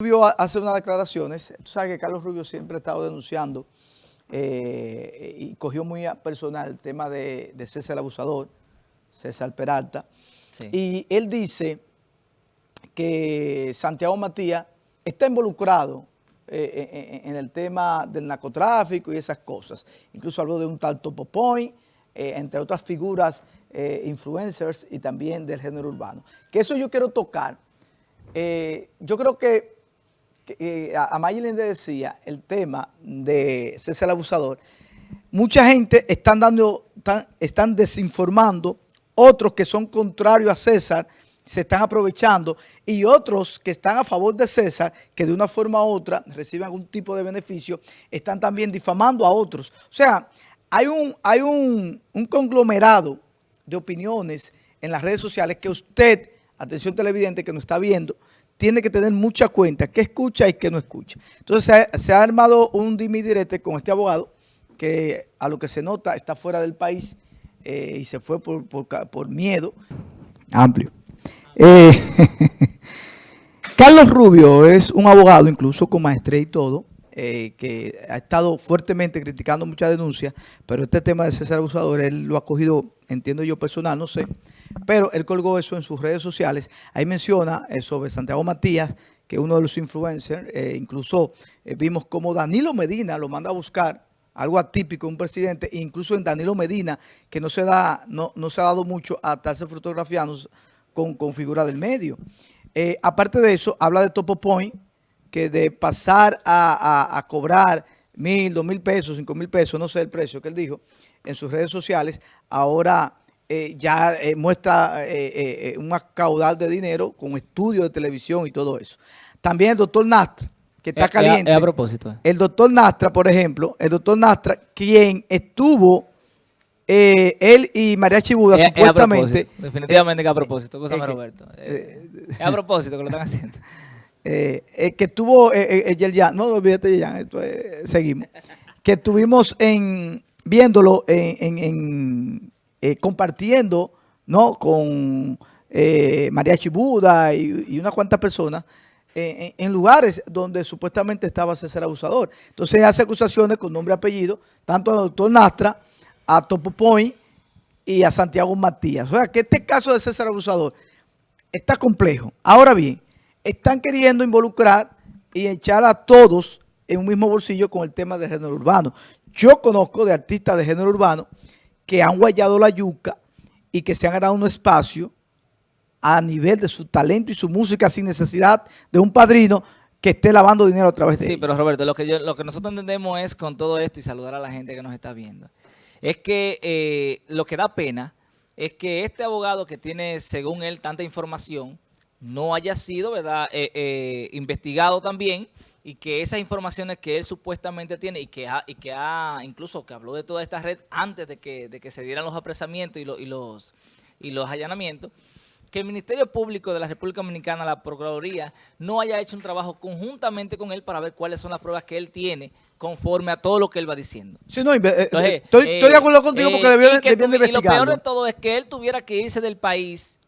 Rubio hace unas declaraciones, tú sabes que Carlos Rubio siempre ha estado denunciando eh, y cogió muy personal el tema de, César Abusador, César Peralta, y él dice que Santiago Matías está involucrado eh, en, el tema del narcotráfico y esas cosas. Incluso habló de un tal Topo Point, eh, entre otras figuras influencers y también del género urbano. Que eso yo quiero tocar. yo creo que eh, a Mayelin le decía, el tema de César Abusador, mucha gente están, dando, están, desinformando, otros que son contrarios a César se están aprovechando y otros que están a favor de César, que de una forma u otra reciben algún tipo de beneficio, están también difamando a otros. O sea, hay un, hay un, un conglomerado de opiniones en las redes sociales que usted, atención televidente que nos está viendo, tiene que tener mucha cuenta, qué escucha y qué no escucha. Entonces se ha, armado un dimidirete con este abogado que a lo que se nota está fuera del país eh, y se fue por, miedo amplio. Eh, Carlos Rubio es un abogado, incluso con maestría y todo, eh, que ha estado fuertemente criticando muchas denuncias, pero este tema de César Abusador, él lo ha cogido, entiendo yo personal, no sé, pero él colgó eso en sus redes sociales. Ahí menciona eh, sobre Santiago Matías, que uno de los influencers, eh, incluso eh, vimos como Danilo Medina lo manda a buscar, algo atípico, un presidente, incluso en Danilo Medina, que no se da, no, no se ha dado mucho a estarse fotografiando con, con figura del medio. aparte de eso, habla de Topo Point, que de pasar a, a cobrar mil, dos mil pesos, cinco mil pesos, no sé el precio que él dijo, en sus redes sociales, ahora eh, ya eh, muestra eh, un caudal de dinero con estudios de televisión y todo eso. También el doctor Nastra, que está caliente. a propósito. El doctor Nastra, por ejemplo, el doctor Nastra, quien estuvo, él y María Chibuda, supuestamente. definitivamente que a propósito, cosa Roberto. es a propósito que lo están haciendo. que estuvo, ya, no olvídate ya, seguimos. que estuvimos en, viéndolo en eh, compartiendo ¿no? con eh, María Chibuda y, unas cuantas personas en, lugares donde supuestamente estaba César Abusador. Entonces hace acusaciones con nombre y apellido, tanto al doctor Nastra, a Topo Point y a Santiago Matías. O sea, que este caso de César Abusador está complejo. Ahora bien, están queriendo involucrar y echar a todos en un mismo bolsillo con el tema de género urbano. Yo conozco de artistas de género urbano que han guayado la yuca y que se han ganado un espacio a nivel de su talento y su música sin necesidad de un padrino que esté lavando dinero a través de Sí, pero Roberto, lo que, lo que nosotros entendemos es con todo esto y saludar a la gente que nos está viendo, es que eh, lo que da pena es que este abogado que tiene, según él, tanta información, no haya sido verdad eh, eh, investigado también y que esas informaciones que él supuestamente tiene y que ha, y que ha incluso que habló de toda esta red antes de que, de que se dieran los apresamientos y, y, los, y los allanamientos, que el Ministerio Público de la República Dominicana, la Procuraduría, no haya hecho un trabajo conjuntamente con él para ver cuáles son las pruebas que él tiene conforme a todo lo que él va diciendo. Sí, no, eh, eh, estoy, de acuerdo contigo porque debió, de, Y lo peor de todo es que él tuviera que irse del país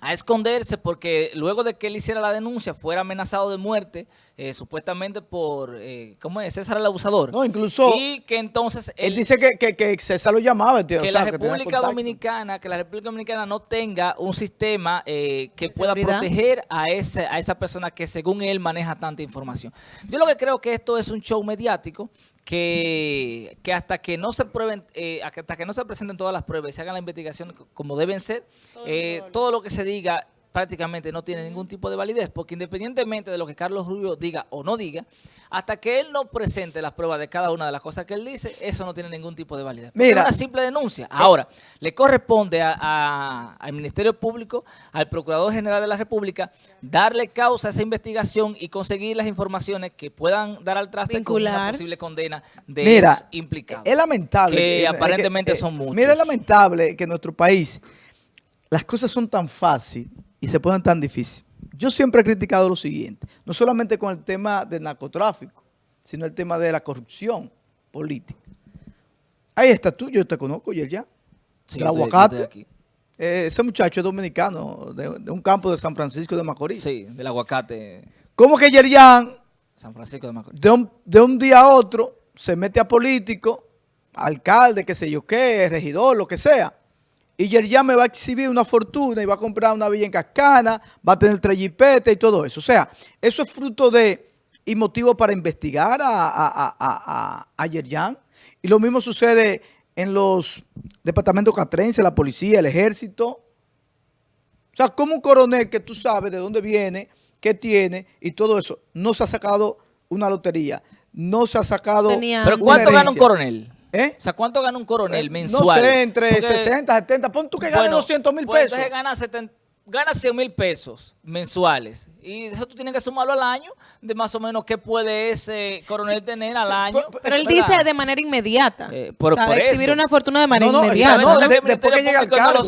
a esconderse porque luego de que él hiciera la denuncia fuera amenazado de muerte, eh, supuestamente por, eh, ¿cómo es? César el abusador. No, incluso... Y que entonces... Él, dice que, que, César lo llamaba. Tío, que la República Dominicana, que la República Dominicana no tenga un sistema eh, que pueda proteger a, ese, a esa persona que según él maneja tanta información. Yo lo que creo que esto es un show mediático que, que hasta que no se prueben, eh, hasta que no se presenten todas las pruebas y se hagan la investigación como deben ser, eh, todo lo que se diga prácticamente no tiene ningún tipo de validez, porque independientemente de lo que Carlos Rubio diga o no diga, hasta que él no presente las pruebas de cada una de las cosas que él dice, eso no tiene ningún tipo de validez. Mira, es una simple denuncia. Ahora, le corresponde al Ministerio Público, al Procurador General de la República, darle causa a esa investigación y conseguir las informaciones que puedan dar al traste con una posible condena de mira, los implicados. Es lamentable. Que, aparentemente son muchos. Mira, es lamentable que en nuestro país las cosas son tan fáciles y se ponen tan difíciles. Yo siempre he criticado lo siguiente, no solamente con el tema del narcotráfico, sino el tema de la corrupción política. Ahí está tú, yo te conozco, y ya. Sí, aguacate. Eh, ese muchacho es dominicano, de, un campo de San Francisco de Macorís. Sí, del aguacate. ¿Cómo que Yerian, San Francisco de, Macorís. de, un, de un día a otro, se mete a político, alcalde, qué sé yo qué, regidor, lo que sea, y Yerian me va a exhibir una fortuna y va a comprar una villa en Cascana, va a tener tres jipetes y todo eso. O sea, eso es fruto de y motivo para investigar a, a, a, a Yerian. Y lo mismo sucede en los departamentos catrenses, la policía, el ejército. O sea, como un coronel que tú sabes de dónde viene, qué tiene y todo eso, no se ha sacado una lotería, no se ha sacado ¿Pero cuánto gana un coronel? ¿Eh? O sea, ¿cuánto gana un coronel eh, mensual? No sé, entre 60, 70, pon tú que gane 200 mil pues, pesos. Entonces gana 70 gana 100 mil pesos mensuales y eso tú tienes que sumarlo al año de más o menos qué puede ese coronel tener al año. Pero, él dice de manera inmediata. Eh, por, o exhibir una fortuna de manera inmediata. No, después que llega al cargo.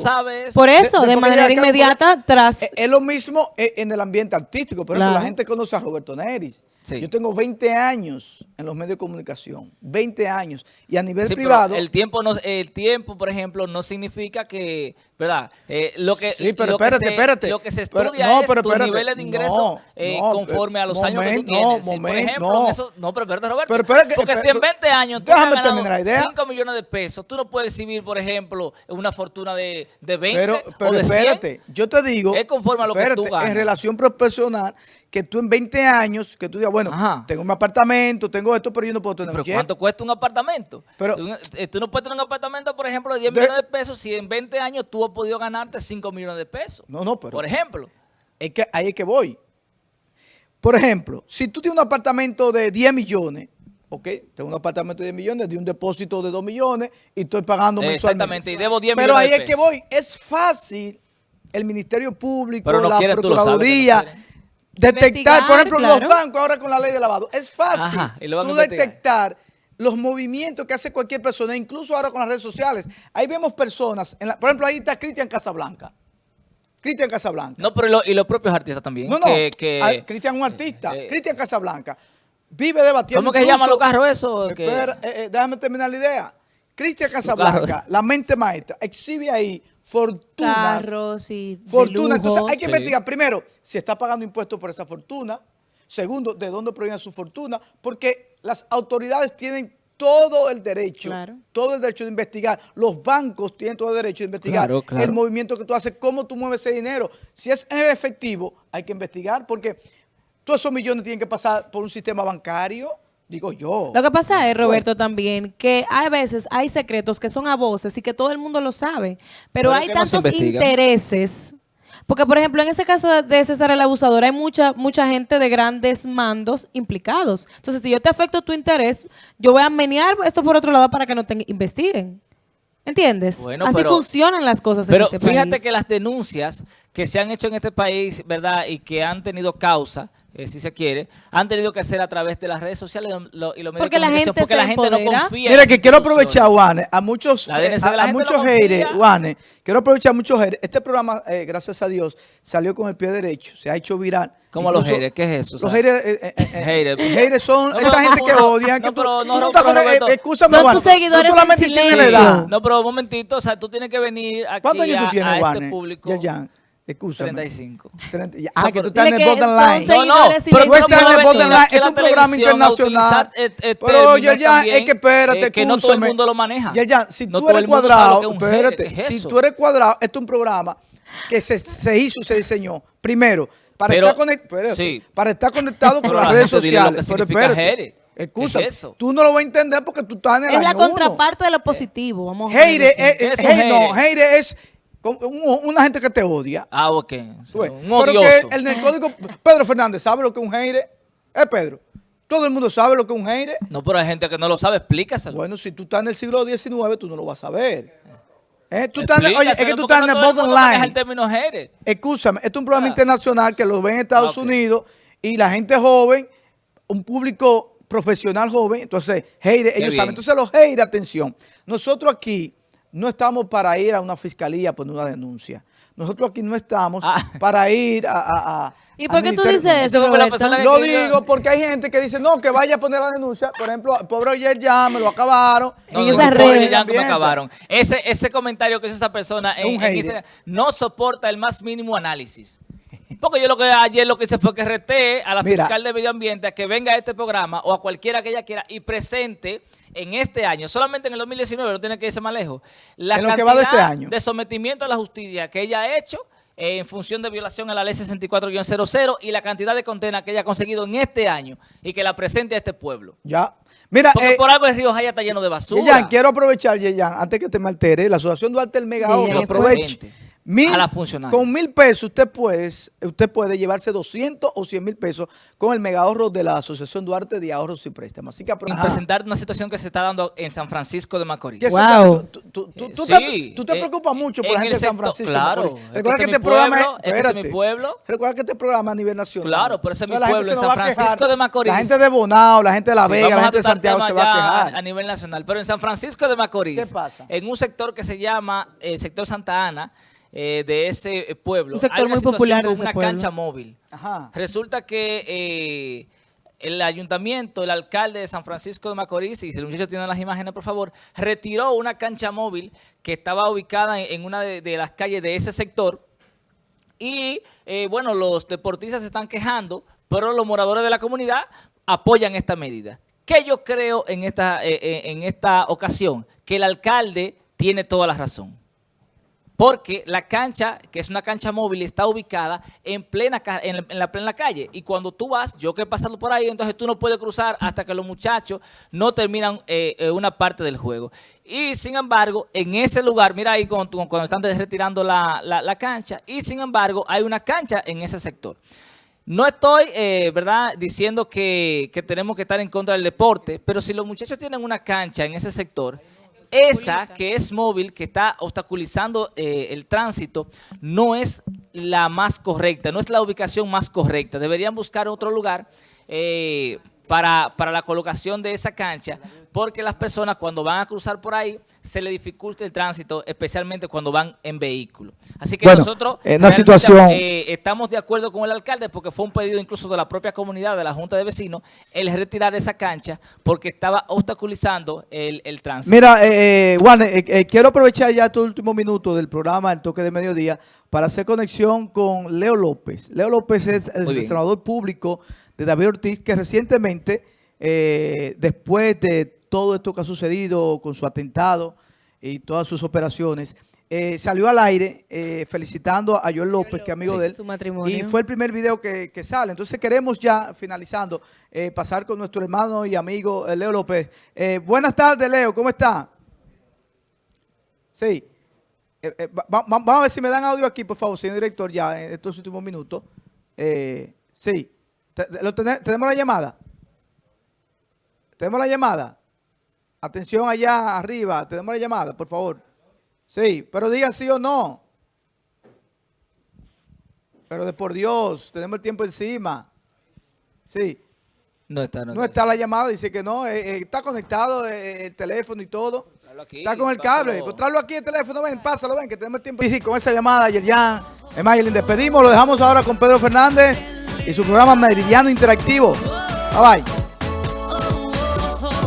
por eso, de, manera inmediata tras... Es, lo mismo en el ambiente artístico. Por ejemplo, la gente conoce a Roberto Neris. Yo tengo 20 años en los medios de comunicación, 20 años, y a nivel privado... el tiempo, no, el tiempo, por ejemplo, no significa que, ¿verdad? Eh, lo que, sí, pero espérate, espérate. Lo que se estudia no, es pero tu nivel de ingreso eh, conforme a los años que tú tienes. No, por ejemplo, eso, no, pero espérate, Roberto, pero, espérate, porque si en 20 años tú has ganado 5 millones de pesos, tú no puedes exhibir, por ejemplo, una fortuna de, de 20 pero, pero o de espérate, yo te digo... Es conforme a lo que tú ganas. En relación profesional que tú en 20 años, que tú digas, bueno, tengo un apartamento, tengo esto, pero yo no puedo tener ¿Pero cuánto cuesta un apartamento? Pero, eh, tú, no puedes tener un apartamento, por ejemplo, de 10 millones de pesos si en 20 años tú has podido ganarte 5 millones de pesos. No, no, pero... Por ejemplo. Es que ahí es que voy. Por ejemplo, si tú tienes un apartamento de 10 millones, ok, tengo un apartamento de 10 millones, de un depósito de 2 millones y estoy pagando mensualmente. Exactamente, y debo 10 pero millones Pero ahí es que voy. Es fácil el Ministerio Público, la Procuraduría detectar, por ejemplo, los bancos ahora con la ley de lavado. Es fácil tú detectar los movimientos que hace cualquier persona, incluso ahora con las redes sociales. Ahí vemos personas, por ejemplo, ahí está Cristian Casablanca. Cristian Casablanca. No, pero y los propios artistas también. No, no, Cristian es un artista. Eh, Cristian Casablanca vive debatiendo. ¿Cómo que se llama los carros eso? Espera, eh, eh, déjame terminar la idea. Cristian Casablanca, la mente maestra, exhibe ahí fortunas. Carros y fortuna. Entonces hay que investigar primero si está pagando impuestos por esa fortuna. Segundo, de dónde proviene su fortuna. Porque las autoridades tienen todo el derecho, todo el derecho de investigar. Los bancos tienen todo el derecho de investigar el movimiento que tú haces, cómo tú mueves ese dinero. Si es efectivo, hay que investigar porque todos esos millones tienen que pasar por un sistema bancario, Digo yo. Lo que pasa es, Roberto, también, que hay veces hay secretos que son a voces y que todo el mundo lo sabe, pero, hay tantos intereses. Porque, por ejemplo, en ese caso de César el Abusador, hay mucha mucha gente de grandes mandos implicados. Entonces, si yo te afecto tu interés, yo voy a menear esto por otro lado para que no te investiguen. ¿Entiendes? Así funcionan las cosas en este fíjate que las denuncias que se han hecho en este país, ¿verdad? Y que han tenido causa, eh, si se quiere, han tenido que hacer a través de las redes sociales y los medios porque la gente porque la gente no confía. Mira, que quiero aprovechar, Juanes, a muchos, eh, a, muchos haters, Juanes, quiero aprovechar a muchos haters. Este programa, eh, gracias a Dios, salió con el pie derecho, se ha hecho viral. ¿Cómo los haters? ¿Qué es eso? Los haters, haters. son esa gente que odian. No, pero no, Son tus seguidores tú solamente tienes la edad. No, pero un momentito, o sea, tú tienes que venir aquí ¿Cuántos años tú tienes, a este público. Ya, ya. Escúchame. 35. 30, ah, que tú estás en el borderline. No, no, pero tú estás en el borderline. Es un programa internacional. Pero ya, es que espérate, Que no todo el mundo lo maneja. Ya, ya, si tú eres cuadrado, espérate, si tú eres cuadrado, esto es un programa que se, se hizo, se diseñó, primero, para, estar, conectado, para estar conectado con las redes sociales. Pero espérate. Excusa, tú no lo vas a entender porque tú estás en el Es la contraparte de lo positivo, vamos a ver. no, Heire es una gente que te odia. Ah, ok. un odioso. el, el código, Pedro Fernández, ¿sabe lo que es un hater? Es Pedro. Todo el mundo sabe lo que es un hater. No, pero hay gente que no lo sabe, explícaselo. Bueno, si tú estás en el siglo XIX, tú no lo vas a saber. ¿Eh? Tú estás, oye, es que tú estás en el bottom line. el término hater. Escúchame, esto es un programa internacional que lo ven en Estados Unidos y la gente joven, un público profesional joven, entonces, haters, ellos saben. Entonces, los haters, atención, nosotros aquí no estamos para ir a una fiscalía a poner una denuncia. Nosotros aquí no estamos ah. para ir a... ¿Y por qué tú dices eso, Lo digo porque hay gente que dice, no, que vaya a poner la denuncia. Por ejemplo, el pobre ayer ya me lo acabaron. en esas redes. ya me acabaron. Ese, ese comentario que hizo esa persona en, no soporta el más mínimo análisis. Porque yo lo que ayer lo que hice fue que reté a la fiscal de medio ambiente a que venga a este programa o a cualquiera que ella quiera y presente en este año, solamente en el 2019, no tiene que irse más lejos, la cantidad de, este año. de sometimiento a la justicia que ella ha hecho en función de violación a la ley 64-00 y la cantidad de condenas que ella ha conseguido en este año y que la presente a este pueblo. Ya. Mira, Porque eh, por algo el río Jaya está lleno de basura. Yeyan, quiero aprovechar, Yeyan, antes que te me altere, la Asociación Duarte del Mega aproveche Mil, Con mil pesos usted puede, usted puede llevarse 200 o 100 mil pesos con el mega ahorro de la Asociación Duarte de Ahorros y Préstamos. Así que y presentar una situación que se está dando en San Francisco de Macorís. Wow. Tú, te, tú te preocupas mucho por la gente de San Francisco claro, Macorís. Recuerda que, este programa es, mi pueblo. Recuerda que este programa a nivel nacional. Claro, pero ese es mi pueblo, en San Francisco de Macorís. La gente de Bonao, la gente de La Vega, la gente de Santiago se va a quejar. A nivel nacional. Pero en San Francisco de Macorís, ¿Qué pasa? en un sector que se llama el sector Santa Ana, eh, de ese eh, pueblo. Un sector muy popular con una cancha móvil. Resulta que eh, el ayuntamiento, el alcalde de San Francisco de Macorís, y si el muchacho tiene las imágenes, por favor, retiró una cancha móvil que estaba ubicada en, una de, las calles de ese sector. Y, bueno, los deportistas se están quejando, pero los moradores de la comunidad apoyan esta medida. ¿Qué yo creo en esta, en esta ocasión? Que el alcalde tiene toda la razón porque la cancha, que es una cancha móvil, está ubicada en plena en la, plena calle. Y cuando tú vas, yo que he pasado por ahí, entonces tú no puedes cruzar hasta que los muchachos no terminan eh, eh, una parte del juego. Y sin embargo, en ese lugar, mira ahí cuando, cuando están retirando la, cancha, y sin embargo hay una cancha en ese sector. No estoy, eh, ¿verdad?, diciendo que, que tenemos que estar en contra del deporte, pero si los muchachos tienen una cancha en ese sector esa que es móvil, que está obstaculizando eh, el tránsito, no es la más correcta, no es la ubicación más correcta. Deberían buscar otro lugar eh, para, para, la colocación de esa cancha, porque las personas cuando van a cruzar por ahí se le dificulta el tránsito, especialmente cuando van en vehículo. Así que nosotros en una situación... Eh, estamos de acuerdo con el alcalde porque fue un pedido incluso de la propia comunidad, de la Junta de Vecinos, el retirar esa cancha porque estaba obstaculizando el, el tránsito. Mira, eh, eh Juan, eh, quiero aprovechar ya tu último minuto del programa El Toque de Mediodía para hacer conexión con Leo López. Leo López es el senador público de David Ortiz, que recientemente, eh, después de todo esto que ha sucedido con su atentado y todas sus operaciones, eh, salió al aire eh, felicitando a Joel López, que es amigo de él. Su matrimonio. Y fue el primer video que, sale. Entonces queremos ya, finalizando, pasar con nuestro hermano y amigo Leo López. buenas tardes, Leo. ¿Cómo está? Sí. vamos a ver si me dan audio aquí, por favor, señor director, ya en estos últimos minutos. sí. ¿Tenemos la llamada? ¿Tenemos la llamada? Atención allá arriba, tenemos la llamada, por favor. Sí, pero diga sí o no. Pero de por Dios, tenemos el tiempo encima. Sí. No está, no, está. la llamada, dice que no. Eh, eh, está conectado eh, el teléfono y todo. está con el cable. Pues tráelo aquí el teléfono, ven, pásalo, ven, que tenemos el tiempo. Sí, sí, con esa llamada. Es más, despedimos, lo dejamos ahora con Pedro Fernández y su programa Meridiano Interactivo. Bye bye.